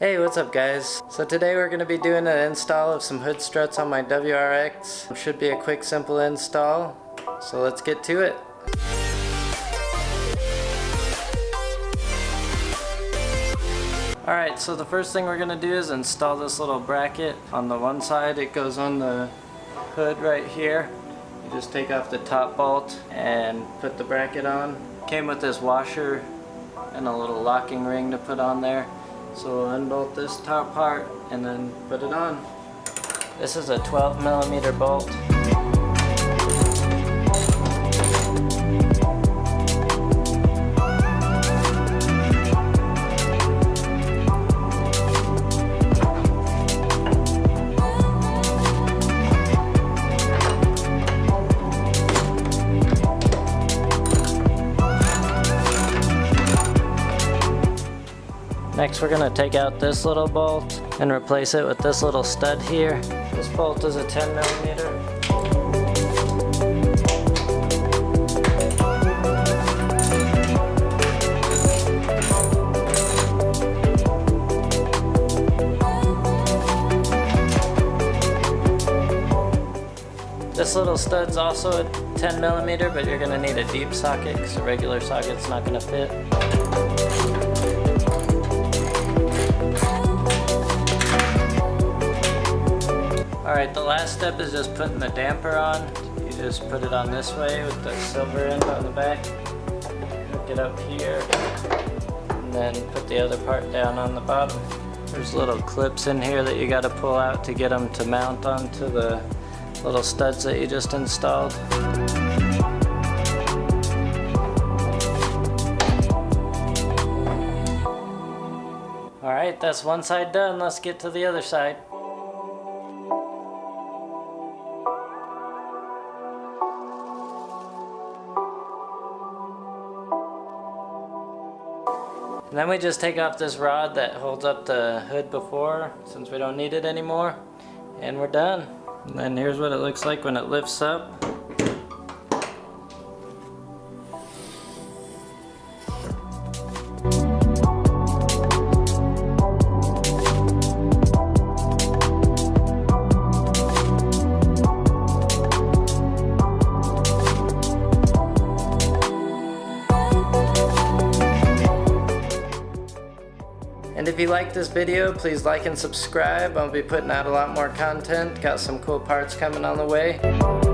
Hey, what's up guys? So today we're going to be doing an install of some hood struts on my WRX. Should be a quick simple install, so let's get to it. Alright, so the first thing we're going to do is install this little bracket. On the one side it goes on the hood right here. You just take off the top bolt and put the bracket on. Came with this washer and a little locking ring to put on there. So we'll unbolt this top part and then put it on. This is a 12 millimeter bolt. Next we're going to take out this little bolt and replace it with this little stud here. This bolt is a 10 millimeter. This little stud's also a 10 millimeter, but you're to need a deep socket because a regular socket's not to fit. Alright, the last step is just putting the damper on. You just put it on this way with the silver end on the back. Hook it up here. And then put the other part down on the bottom. There's little clips in here that you got to pull out to get them to mount onto the little studs that you just installed. Alright, that's one side done. Let's get to the other side. And then we just take off this rod that holds up the hood before, since we don't need it anymore. And we're done. And then here's what it looks like when it lifts up. And if you like this video, please like and subscribe. I'll be putting out a lot more content. Got some cool parts coming on the way.